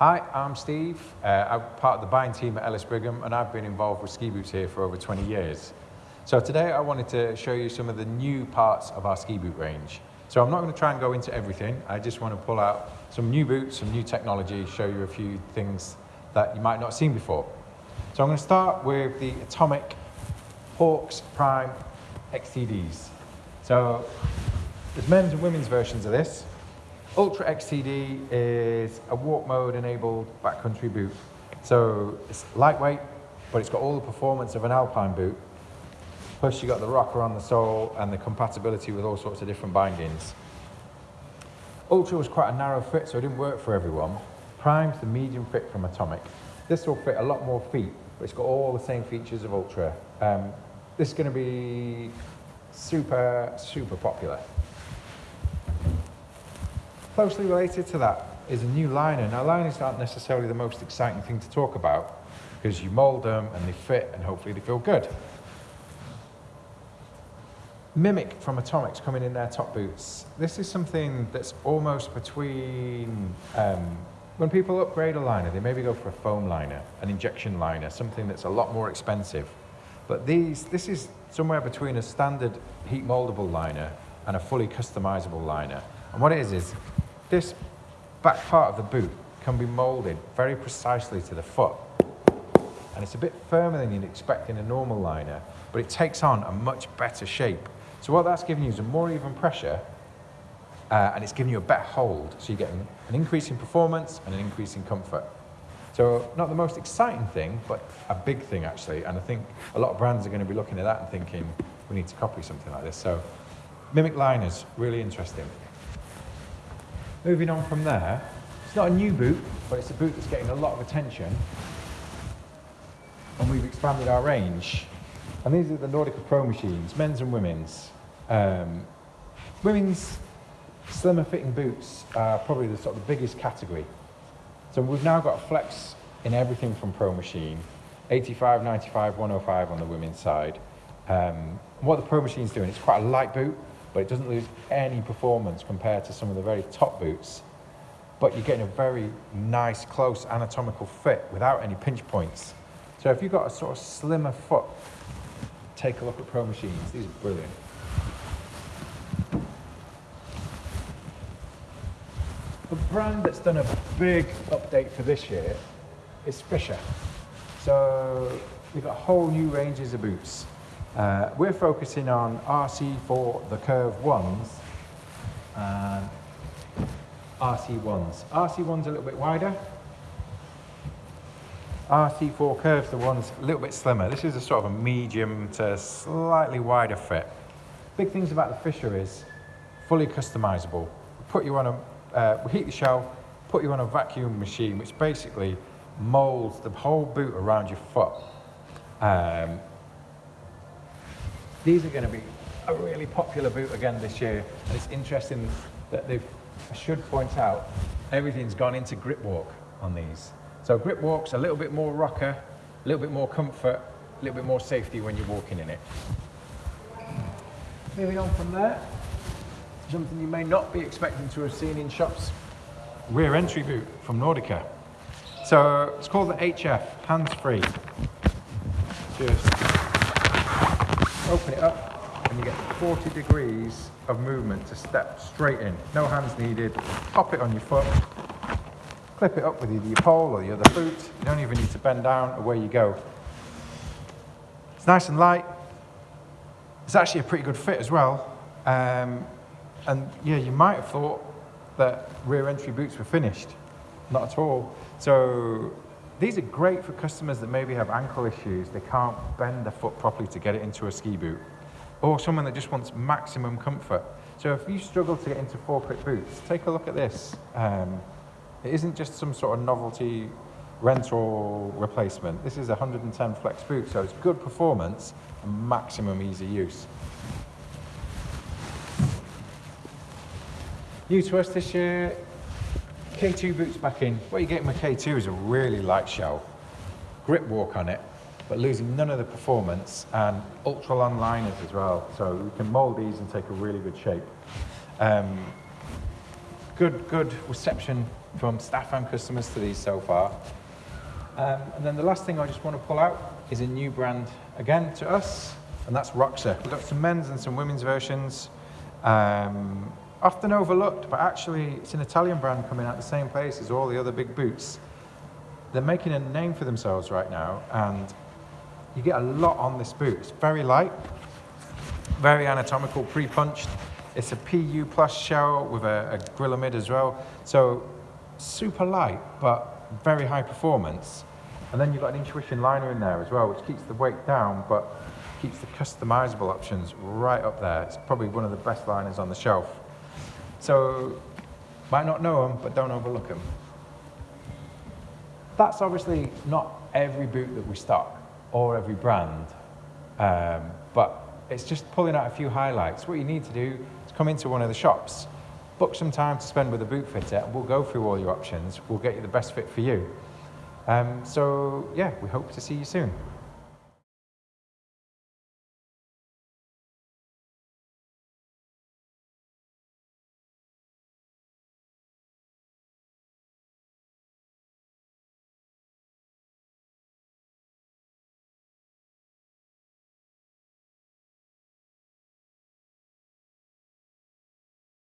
Hi, I'm Steve. Uh, I'm part of the buying team at Ellis Brigham and I've been involved with ski boots here for over 20 years. So today I wanted to show you some of the new parts of our ski boot range. So I'm not going to try and go into everything, I just want to pull out some new boots, some new technology, show you a few things that you might not have seen before. So I'm going to start with the Atomic Hawx Prime XTDs. So there's men's and women's versions of this. Ultra XTD is a walk mode enabled backcountry boot. So it's lightweight, but it's got all the performance of an alpine boot. Plus you got the rocker on the sole and the compatibility with all sorts of different bindings. Ultra was quite a narrow fit, so it didn't work for everyone. Prime's the medium fit from Atomic. This will fit a lot more feet, but it's got all the same features of Ultra. Um, this is going to be super, super popular. Closely related to that is a new liner. Now liners aren't necessarily the most exciting thing to talk about because you mould them and they fit and hopefully they feel good. Mimic from Atomics coming in their top boots. This is something that's almost between, um, when people upgrade a liner, they maybe go for a foam liner, an injection liner, something that's a lot more expensive. But these, this is somewhere between a standard heat moldable liner and a fully customizable liner. And what it is, is this back part of the boot can be molded very precisely to the foot. And it's a bit firmer than you'd expect in a normal liner, but it takes on a much better shape. So what that's giving you is a more even pressure, uh, and it's giving you a better hold. So you get an, an increase in performance and an increase in comfort. So not the most exciting thing, but a big thing actually. And I think a lot of brands are going to be looking at that and thinking, we need to copy something like this. So Mimic liners, really interesting. Moving on from there, it's not a new boot, but it's a boot that's getting a lot of attention. And we've expanded our range. And these are the Nordica Pro machines, men's and women's. Um, women's slimmer fitting boots are probably the sort of the biggest category. So we've now got a flex in everything from Pro Machine, 85, 95, 105 on the women's side. Um, what the Pro Machine's doing, it's quite a light boot, but it doesn't lose any performance compared to some of the very top boots. But you're getting a very nice, close anatomical fit without any pinch points. So if you've got a sort of slimmer foot, take a look at Pro Machines. These are brilliant. The brand that's done a big update for this year is Fischer. So we've got whole new ranges of boots. Uh, we're focusing on RC4 the Curv ones and RC1s. RC1's are a little bit wider. RC4 curves the ones a little bit slimmer. This is a sort of a medium to slightly wider fit. Big things about the Fischer is fully customizable. Put you on a, uh, we heat the shell, put you on a vacuum machine, which basically molds the whole boot around your foot. Um, these are going to be a really popular boot again this year. And it's interesting that they've, I should point out, everything's gone into grip walk on these. So grip walk's a little bit more rocker, a little bit more comfort, a little bit more safety when you're walking in it. Moving on from there, something you may not be expecting to have seen in shops, rear entry boot from Nordica. So it's called the HF, hands-free. Just open it up and you get 40 degrees of movement to step straight in. No hands needed. Pop it on your foot, clip it up with either your pole or the other boot. You don't even need to bend down, away you go. It's nice and light. It's actually a pretty good fit as well. Um, and yeah, you might have thought that rear entry boots were finished. Not at all. So these are great for customers that maybe have ankle issues. They can't bend their foot properly to get it into a ski boot. Or someone that just wants maximum comfort. So if you struggle to get into four-click boots, take a look at this. Um, it isn't just some sort of novelty rental replacement. This is a 110 flex boot, so it's good performance and maximum easy use. New to us this year K2 boots back in. What you get with K2 is a really light shell, grip walk on it, but losing none of the performance and Ultralon liners as well. So you can mold these and take a really good shape. Um, good, good reception from staff and customers to these so far. Um, and then the last thing I just want to pull out is a new brand again to us, and that's Roxa. We've got some men's and some women's versions. Um, often overlooked, but actually it's an Italian brand coming out the same place as all the other big boots. They're making a name for themselves right now, and you get a lot on this boot. It's very light, very anatomical, pre-punched. It's a PU plus shell with a, a Grilamid as well. So super light, but very high performance. And then you've got an intuition liner in there as well, which keeps the weight down, but keeps the customizable options right up there. It's probably one of the best liners on the shelf. So might not know them, but don't overlook them. That's obviously not every boot that we stock or every brand, um, but it's just pulling out a few highlights. What you need to do is come into one of the shops, book some time to spend with a boot fitter, and we'll go through all your options. We'll get you the best fit for you. Um, so yeah, we hope to see you soon.